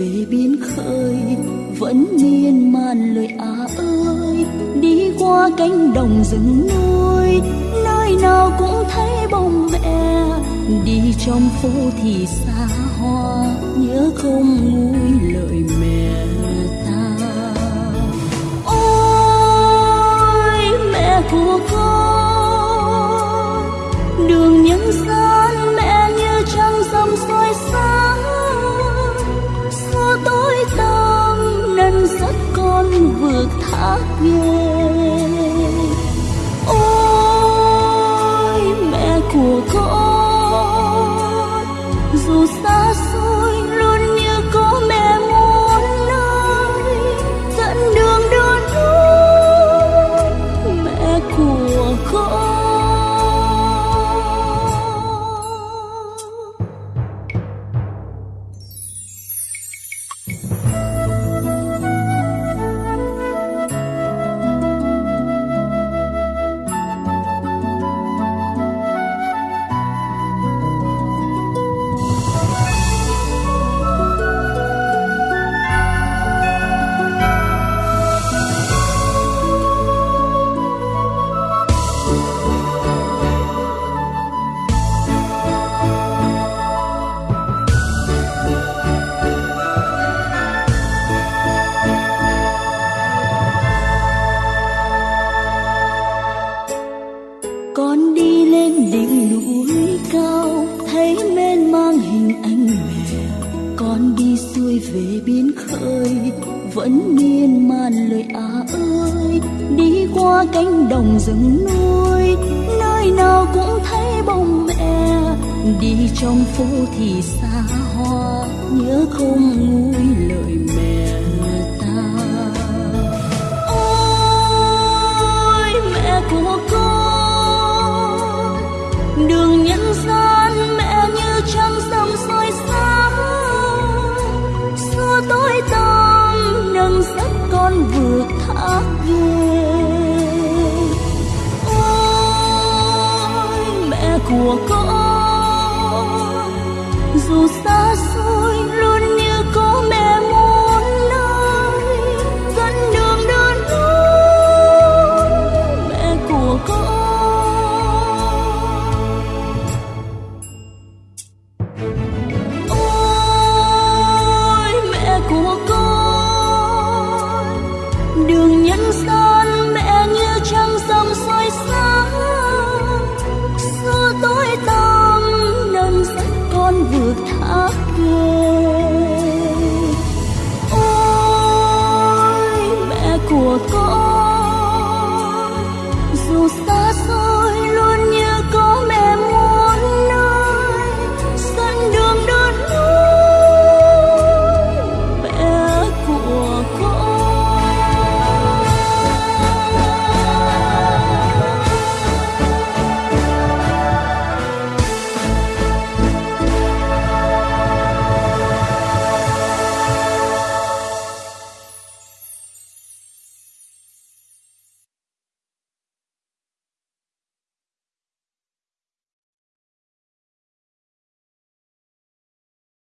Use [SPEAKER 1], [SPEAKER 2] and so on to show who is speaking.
[SPEAKER 1] về biên khơi, vẫn miên man lời à ơi. Đi qua cánh đồng rừng núi, nơi nào cũng thấy bông mẹ đi trong phố thì xa hoa, nhớ không nguôi lời mẹ. ta vượt thác ôi mẹ của con. Con đi lên đỉnh núi cao, thấy mênh mang hình anh mẹ. Con đi xuôi về biên khơi, vẫn miên man lời à ơi. Đi qua cánh đồng rừng núi, nơi nào cũng thấy bông mẹ. Đi trong phố thì xa hoa, nhớ không nguôi lời mẹ. Ôi mẹ của 我做。